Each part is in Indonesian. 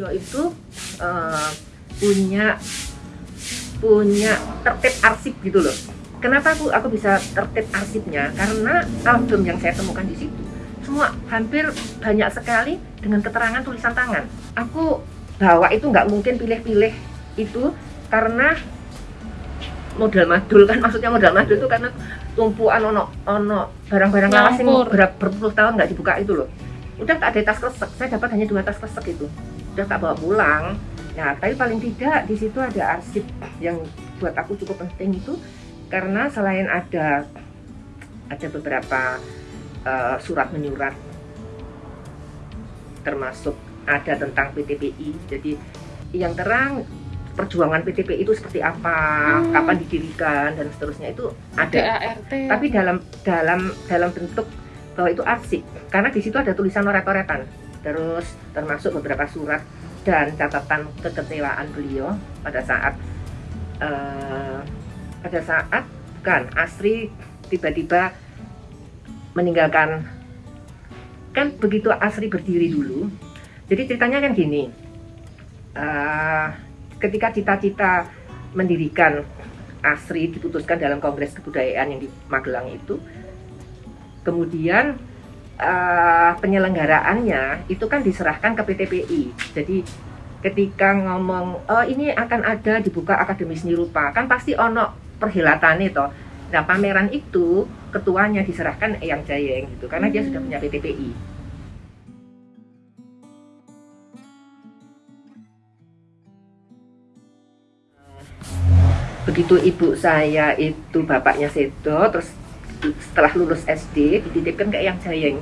beliau itu uh, punya punya tertib arsip gitu loh. Kenapa aku aku bisa tertib arsipnya? Karena album yang saya temukan di situ semua hampir banyak sekali dengan keterangan tulisan tangan. Aku bawa itu nggak mungkin pilih-pilih itu karena modal madul kan maksudnya modal madul itu karena tumpuan ono ono barang-barang lawas yang ber berpuluh tahun nggak dibuka itu loh. Udah tak ada tas kresek saya dapat hanya dua tas kresek itu. Udah tak bawa pulang. Nah tapi paling tidak di situ ada arsip yang buat aku cukup penting itu karena selain ada ada beberapa uh, surat menyurat termasuk ada tentang PTPI jadi yang terang perjuangan PTPI itu seperti apa hmm. kapan didirikan dan seterusnya itu ada DART. tapi dalam dalam dalam bentuk bahwa itu arsip karena di situ ada tulisan noret-noretan terus termasuk beberapa surat dan catatan kekecewaan beliau pada saat uh, pada saat kan Asri tiba-tiba meninggalkan kan begitu Asri berdiri dulu jadi ceritanya kan gini uh, ketika cita-cita mendirikan Asri diputuskan dalam Kongres Kebudayaan yang di Magelang itu kemudian uh, penyelenggaraannya itu kan diserahkan ke PTPI jadi ketika ngomong oh ini akan ada dibuka Akademi Seni Rupa kan pasti ono perhelatan itu Nah pameran itu ketuanya diserahkan Eyang Jayeng gitu karena hmm. dia sudah punya PTPI. Begitu ibu saya itu bapaknya Sedo, terus setelah lulus SD dititipkan ke Eyang Jayeng.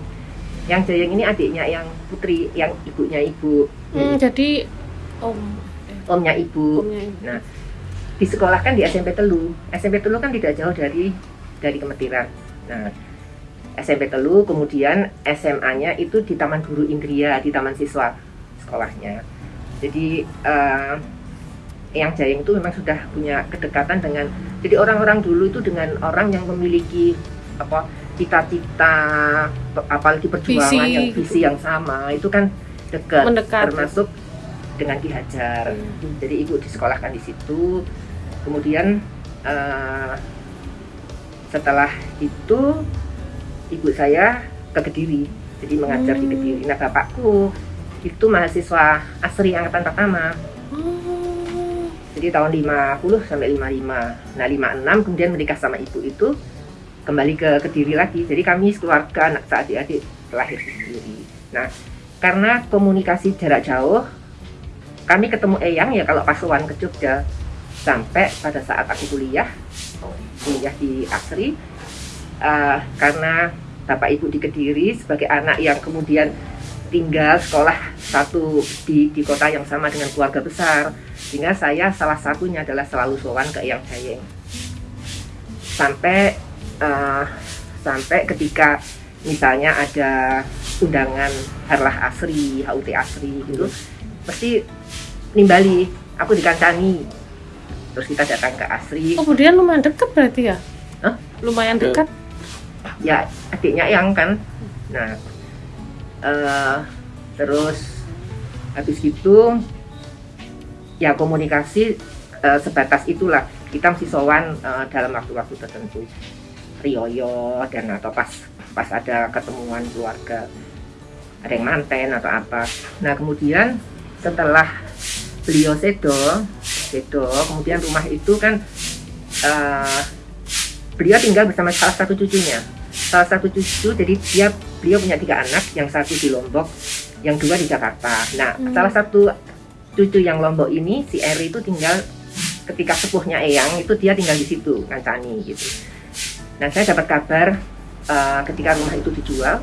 Yang Jayeng ini adiknya yang putri, yang ibunya ibu. Hmm, jadi om. Omnya ibu. Omnya ibu. Nah disekolahkan di SMP Telu. SMP Telu kan tidak jauh dari dari Kemetiran. Nah, SMP Telu, kemudian SMA-nya itu di Taman Guru Indria, di Taman Siswa sekolahnya. Jadi uh, yang Jayeng itu memang sudah punya kedekatan dengan jadi orang-orang dulu itu dengan orang yang memiliki apa cita-cita apalagi perjuangan visi. yang visi yang sama itu kan dekat Mendekat. termasuk dengan Ki Hajar. Hmm. Jadi ibu disekolahkan di situ kemudian uh, setelah itu ibu saya ke Kediri jadi mengajar hmm. di Kediri nah bapakku itu mahasiswa asri angkatan pertama hmm. Jadi tahun 50 sampai 55 nah 56 kemudian menikah sama ibu itu kembali ke Kediri lagi. Jadi kami keluarga anak adik-adik lahir di Kediri nah karena komunikasi jarak jauh kami ketemu Eyang ya kalau Pasuruan ke Jogja. Sampai pada saat aku kuliah kuliah di Asri uh, karena bapak ibu di Kediri sebagai anak yang kemudian tinggal sekolah satu di, di kota yang sama dengan keluarga besar sehingga saya salah satunya adalah selalu sowan ke Yang Jayeng. Sampai uh, sampai ketika misalnya ada undangan Harlah Asri, HUT Asri gitu pasti nimbali aku dikancani terus kita datang ke Asri. Kemudian lumayan dekat berarti ya? Hah? lumayan dekat? Ya adiknya yang kan. Nah uh, terus habis gitu ya komunikasi uh, sebatas itulah. Kita mesti sowan uh, dalam waktu-waktu tertentu. Rioyo dan atau pas pas ada ketemuan keluarga ada yang manten atau apa. Nah kemudian setelah beliau sedo sedo kemudian rumah itu kan uh, beliau tinggal bersama salah satu cucunya. Salah satu cucu jadi dia beliau punya tiga anak yang satu di Lombok yang dua di Jakarta. Nah hmm. salah satu cucu yang Lombok ini si Eri itu tinggal ketika sepuhnya Eyang itu dia tinggal di situ ngancani gitu. Nah saya dapat kabar uh, ketika rumah itu dijual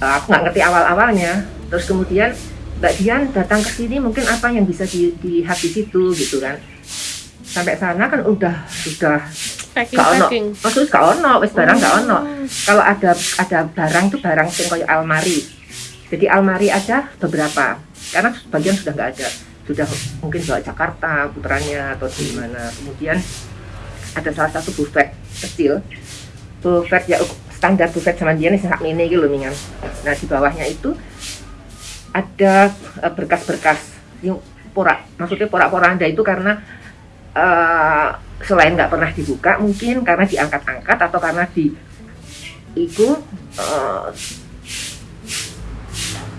uh, aku nggak ngerti awal-awalnya. Terus kemudian Mbak Dian datang ke sini mungkin apa yang bisa di, dilihat di situ gitu kan. Sampai sana kan udah sudah packing, gak ono. maksudnya gak ono. Wes barang oh. gak ono. Kalau ada ada barang itu barang yang kayak almari. Jadi almari ada beberapa. Karena sebagian sudah nggak ada. Sudah mungkin bawa Jakarta putranya atau di mana. Kemudian ada salah satu buffet kecil. Buffet ya standar buffet zaman dia nih sak mini gitu loh mingan. Nah di bawahnya itu ada eh, berkas-berkas. Yang porak maksudnya porak-porak anda itu karena uh, selain nggak pernah dibuka mungkin karena diangkat-angkat atau karena di itu uh,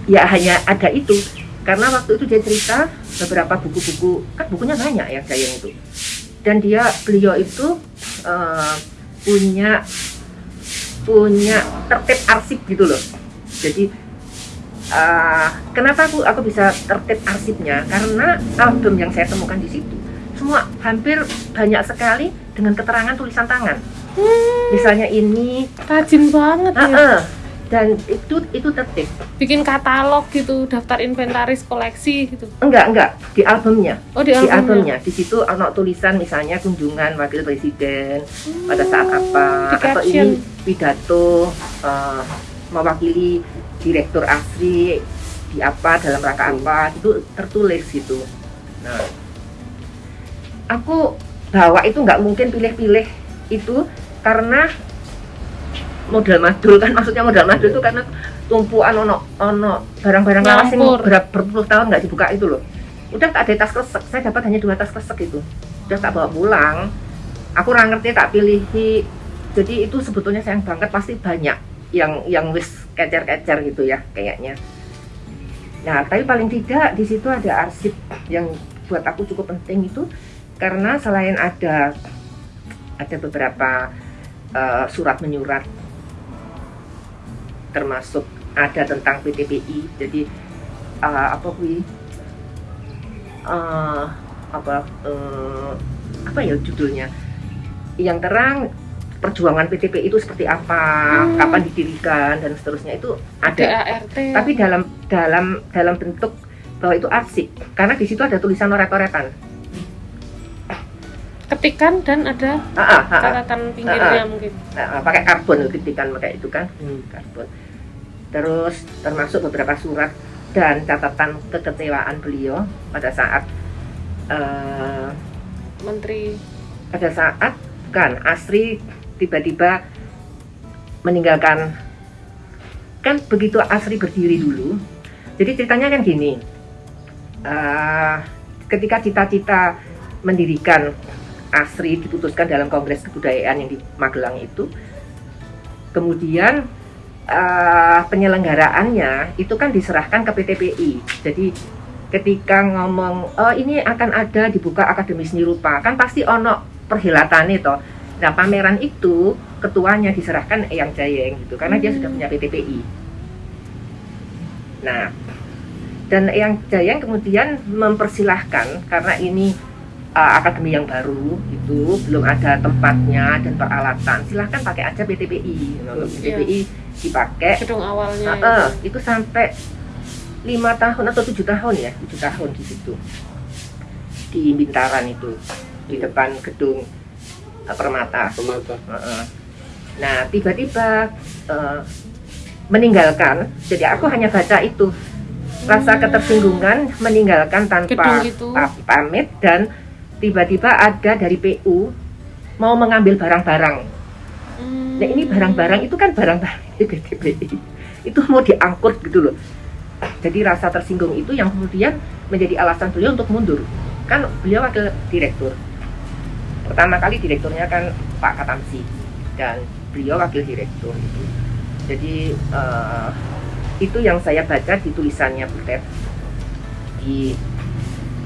ya hanya ada itu. Karena waktu itu dia cerita beberapa buku-buku kan bukunya banyak ya saya itu. Dan dia beliau itu uh, punya punya tertib arsip gitu loh. Jadi uh, kenapa aku aku bisa tertib arsipnya? Karena album yang saya temukan di situ semua hampir banyak sekali dengan keterangan tulisan tangan. Hmm. misalnya ini. Rajin banget -uh. ya dan itu itu tertib. Bikin katalog gitu daftar inventaris koleksi gitu. Enggak enggak. Di albumnya. Oh di albumnya di, albumnya. di situ ada tulisan misalnya kunjungan wakil presiden hmm, pada saat apa. atau ini pidato uh, mewakili direktur asri di apa dalam rangka apa. Itu tertulis gitu. Nah aku bawa itu nggak mungkin pilih-pilih itu karena modal madul kan maksudnya modal madul itu karena tumpuan ono ono barang-barang lawas yang berapa berpuluh tahun nggak dibuka itu loh. Udah tak ada tas kresek saya dapat hanya dua tas kresek itu. Udah tak bawa pulang. Aku orang ngerti tak pilih jadi itu sebetulnya sayang banget pasti banyak yang yang wis kecer-kecer gitu ya kayaknya. Nah tapi paling tidak di situ ada arsip yang buat aku cukup penting itu karena selain ada ada beberapa uh, surat menyurat termasuk ada tentang PTPI jadi uh, apa kui uh, apa uh, apa ya judulnya yang terang perjuangan PTPI itu seperti apa, hmm. kapan didirikan dan seterusnya itu ada. DART. Tapi dalam dalam dalam bentuk bahwa itu arsip karena di situ ada tulisan oret-oretan. Ketikan dan ada ah, ah, ah, catatan pinggirnya mungkin. Pakai karbon ketikan pakai itu kan, hmm, karbon. Terus termasuk beberapa surat dan catatan kekecewaan beliau pada saat uh, menteri. pada saat kan Asri tiba-tiba meninggalkan kan begitu Asri berdiri dulu jadi ceritanya kan gini uh, ketika cita-cita mendirikan Asri diputuskan dalam Kongres Kebudayaan yang di Magelang itu kemudian uh, penyelenggaraannya itu kan diserahkan ke PTPI. Jadi ketika ngomong oh ini akan ada dibuka akademi seni rupa kan pasti ono perhilatan itu. Nah pameran itu ketuanya diserahkan Eyang Jayeng gitu karena hmm. dia sudah punya PTPI. Nah dan Eyang Jayeng kemudian mempersilahkan karena ini uh, akademi yang baru itu belum ada tempatnya dan peralatan silahkan pakai aja PTPI untuk PTPI yeah. dipakai gedung awalnya uh, uh, itu. itu sampai lima tahun atau tujuh tahun ya tujuh tahun di situ di Bintaran itu di depan gedung uh, Permata. Permata. Uh, uh. Nah tiba-tiba uh, meninggalkan jadi aku hanya baca itu rasa ketersinggungan meninggalkan tanpa pamit dan tiba-tiba ada dari PU mau mengambil barang-barang. Hmm. Nah ini barang-barang itu kan barang-barang PTPI itu mau diangkut gitu loh. Jadi rasa tersinggung itu yang kemudian menjadi alasan beliau untuk mundur. Kan beliau wakil direktur. Pertama kali direkturnya kan Pak Katamsi dan beliau wakil direktur itu. Jadi uh, itu yang saya baca di tulisannya Butet di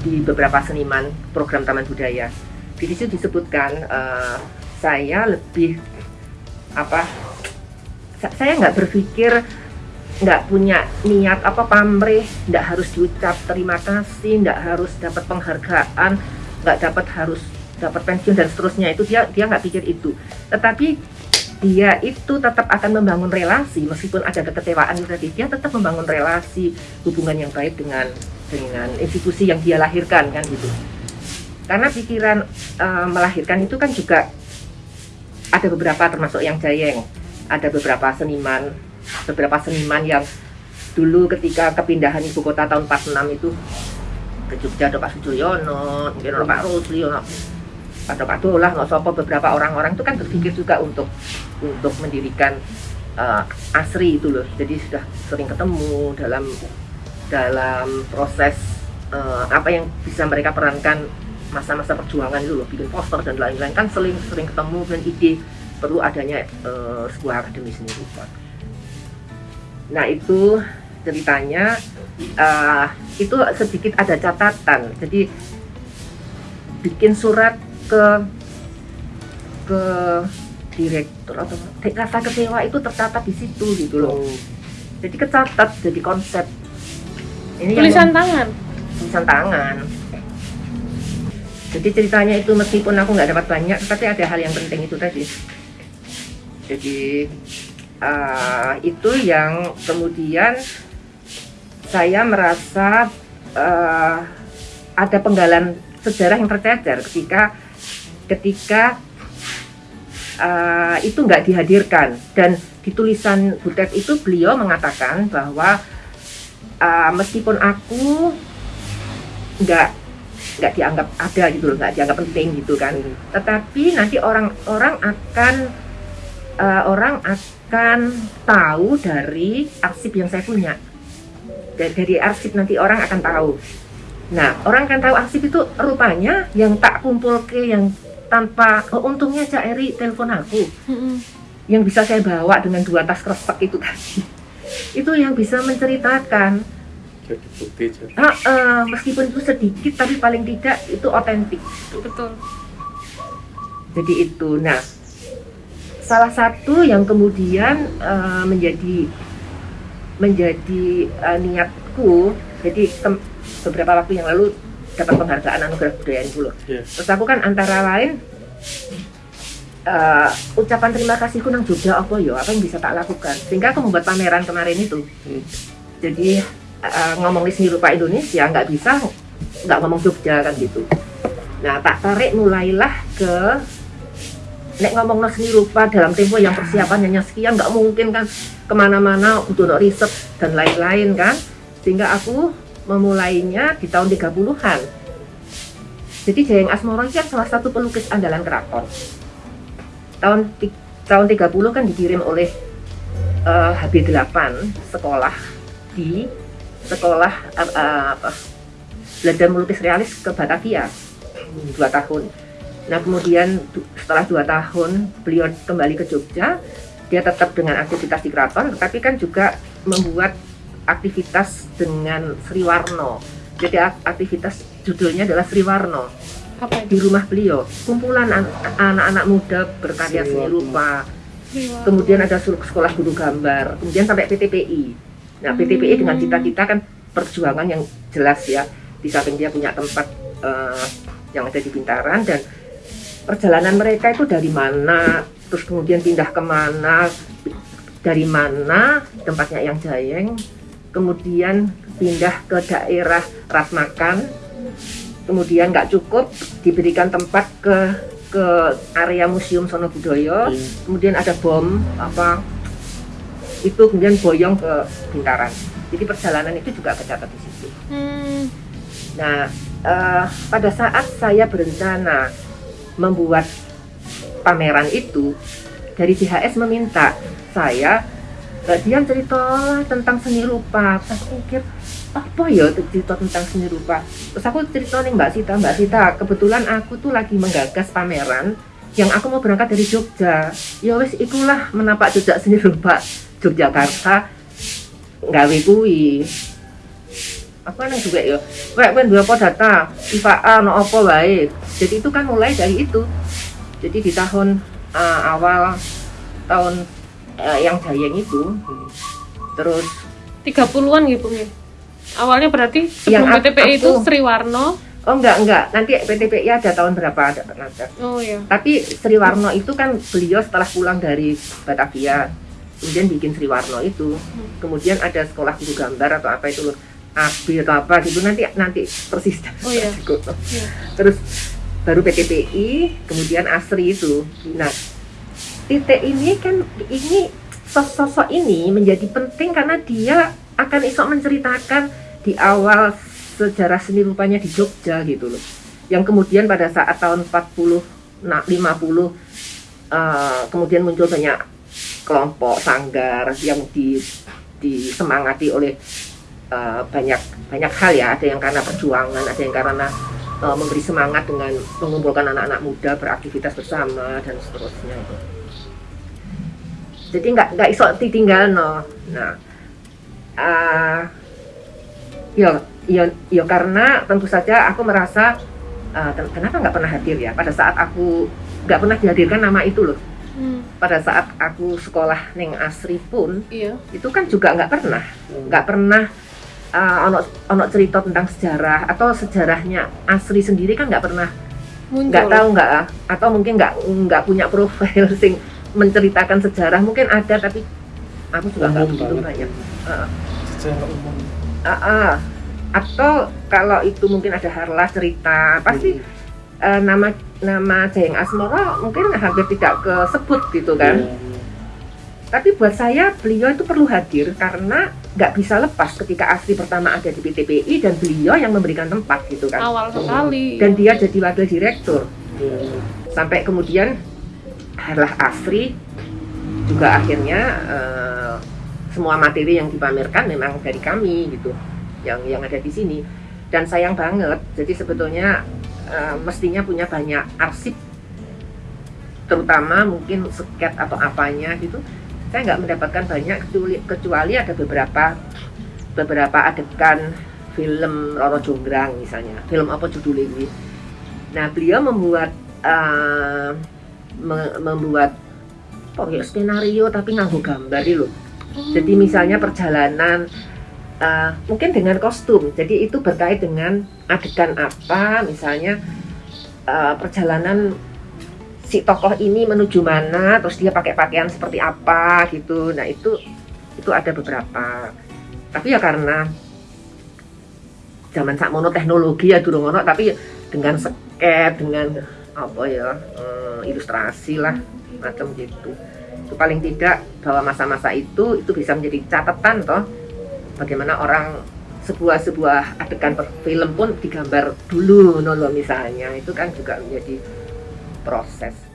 di beberapa seniman program Taman Budaya. Di situ disebutkan uh, saya lebih apa? Saya nggak berpikir nggak punya niat apa pamrih, nggak harus diucap terima kasih, nggak harus dapat penghargaan, nggak dapat harus dapat pensiun dan seterusnya itu dia dia nggak pikir itu. Tetapi dia itu tetap akan membangun relasi meskipun ada kekecewaan tadi dia tetap membangun relasi hubungan yang baik dengan dengan institusi yang dia lahirkan kan gitu. Karena pikiran uh, melahirkan itu kan juga ada beberapa termasuk yang Jayeng. Ada beberapa seniman beberapa seniman yang dulu ketika kepindahan ibu kota tahun 46 itu ke Jogja ada Pak Sujoyono mungkin ada Pak Rusli Pak lah nggak sopo beberapa orang-orang itu kan berpikir juga untuk untuk mendirikan uh, asri itu loh. Jadi sudah sering ketemu dalam dalam proses uh, apa yang bisa mereka perankan masa-masa perjuangan itu loh. Bikin poster dan lain-lain. Kan sering sering ketemu dan ide. Perlu adanya uh, sebuah akademi seni rupa nah itu ceritanya uh, itu sedikit ada catatan. Jadi bikin surat ke ke direktur atau rasa kecewa itu tercatat di situ gitu loh. Oh. Jadi kecatat jadi konsep. Ini tulisan yang, tangan. Tulisan tangan. Jadi ceritanya itu meskipun aku nggak dapat banyak, tapi ada hal yang penting itu tadi. Jadi uh, itu yang kemudian saya merasa uh, ada penggalan sejarah yang tercecer ketika ketika uh, itu nggak dihadirkan. Dan di tulisan Butet itu beliau mengatakan bahwa uh, meskipun aku nggak nggak dianggap ada gitu loh nggak dianggap penting gitu kan. Tetapi nanti orang-orang akan uh, orang akan tahu dari arsip yang saya punya. Dari, dari arsip nanti orang akan tahu. Nah orang akan tahu arsip itu rupanya yang tak kumpul ke yang tanpa oh, untungnya Cak Eri telepon aku. Yang bisa saya bawa dengan dua tas kresek itu tadi. Itu yang bisa menceritakan. Jadi bukti uh, uh, meskipun itu sedikit tapi paling tidak itu otentik. Betul. Jadi itu. Nah salah satu yang kemudian uh, menjadi menjadi uh, niatku jadi beberapa waktu yang lalu dapat penghargaan anugerah budaya itu loh. Yeah. Terus aku kan antara lain uh, ucapan terima kasihku nang Jogja apa yo apa yang bisa tak lakukan sehingga aku membuat pameran kemarin itu. Hmm. Jadi uh, ngomong di seni rupa Indonesia nggak bisa nggak ngomong Jogja kan gitu. Nah tak tarik mulailah ke nek ngomong seni rupa dalam tempo yang persiapannya sekian nggak mungkin kan ke mana-mana untuk riset dan lain-lain kan sehingga aku memulainya di tahun 30-an. Jadi Jayeng Asmoro kan salah satu pelukis andalan keraton. Tahun tahun 30 kan dikirim oleh uh, eh, HB8 sekolah di sekolah uh, apa belajar melukis realis ke Batavia dua tahun. Nah kemudian setelah dua tahun beliau kembali ke Jogja, dia tetap dengan aktivitas di keraton, tetapi kan juga membuat aktivitas dengan Sri Warno. Jadi aktivitas judulnya adalah Sri Warno. Apa Di rumah beliau, kumpulan anak-anak muda berkarya seni rupa. Kemudian ada sekolah guru gambar, kemudian sampai PTPI. Nah, PTPI dengan hmm. cita-cita kan perjuangan yang jelas ya. Di samping dia punya tempat uh, yang ada di Bintaran dan perjalanan mereka itu dari mana, terus kemudian pindah ke mana, dari mana tempatnya yang Jayeng, kemudian pindah ke daerah Rasmakan, kemudian nggak cukup diberikan tempat ke ke area museum Sono Budoyo, hmm. kemudian ada bom apa itu kemudian boyong ke Bintaran. Jadi perjalanan itu juga kecatat di situ. Hmm. Nah, uh, pada saat saya berencana membuat pameran itu, dari CHS meminta saya Mbak Dian cerita tentang seni rupa terus aku pikir apa ya cerita tentang seni rupa? Terus aku cerita nih Mbak Sita Mbak Sita kebetulan aku tuh lagi menggagas pameran yang aku mau berangkat dari Jogja. Ya wes itulah menapak jejak seni rupa Yogyakarta gawe kuwi. Apa nang juga ya. Kayak kan dua data? IFA no apa baik jadi itu kan mulai dari itu. Jadi di tahun uh, awal tahun uh, yang Jayeng itu terus 30-an gitu nih awalnya berarti sebelum yang PTPI itu Sri Warno Oh enggak enggak nanti PTPI ada tahun berapa ada ada. Oh iya. Tapi Sri Warno itu kan beliau setelah pulang dari Batavia kemudian bikin Sri Warno itu hmm. kemudian ada sekolah guru gambar atau apa itu loh AB atau apa gitu nanti nanti persis oh, iya. iya. terus baru PTPI kemudian Asri itu nah titik ini kan ini sosok ini menjadi penting karena dia akan isok menceritakan di awal sejarah seni rupanya di Jogja gitu loh. yang kemudian pada saat tahun 40 nah, 50 uh, kemudian muncul banyak kelompok sanggar yang di disemangati oleh uh, banyak banyak hal ya ada yang karena perjuangan ada yang karena uh, memberi semangat dengan mengumpulkan anak-anak muda beraktivitas bersama dan seterusnya jadi nggak nggak iso ditinggal no nah uh, ya ya ya karena tentu saja aku merasa uh, kenapa nggak pernah hadir ya? Pada saat aku nggak pernah dihadirkan nama itu loh. Hmm. pada saat aku sekolah neng asri pun iya. itu kan juga nggak pernah. Nggak pernah uh, ono ono cerita tentang sejarah atau sejarahnya asri sendiri kan nggak pernah. Nggak tahu nggak atau mungkin nggak nggak punya profil sing menceritakan sejarah mungkin ada tapi aku juga nggak begitu banyak uh, sejarah umum uh, uh, atau kalau itu mungkin ada harlah cerita pasti hmm uh, nama nama Jayeng Asmoro mungkin hampir tidak kesebut gitu kan. Yeah. Tapi buat saya beliau itu perlu hadir karena nggak bisa lepas ketika Asri pertama ada di PTPI dan beliau yang memberikan tempat gitu kan. Awal sekali. Dan dia jadi wakil direktur. Yeah. Sampai kemudian Harlah Asri juga akhirnya uh, semua materi yang dipamerkan memang dari kami gitu yang yang ada di sini. Dan sayang banget jadi sebetulnya uh, mestinya punya banyak arsip terutama mungkin sket atau apanya gitu. Saya nggak mendapatkan banyak kecuali, kecuali ada beberapa beberapa adegan film Roro Jonggrang misalnya film apa judulnya ini. Nah beliau membuat uh, membuat oh ya skenario tapi nganggu gambar loh jadi misalnya perjalanan uh, mungkin dengan kostum. Jadi itu berkait dengan adegan apa, misalnya uh, perjalanan si tokoh ini menuju mana, terus dia pakai pakaian seperti apa gitu. Nah itu itu ada beberapa. Tapi ya karena zaman saat mono teknologi ya dulu ngono, tapi dengan sket, dengan apa ya um, ilustrasi lah macam gitu. Itu paling tidak bahwa masa-masa itu itu bisa menjadi catatan toh bagaimana orang sebuah sebuah adegan film pun digambar dulu nolo misalnya itu kan juga menjadi proses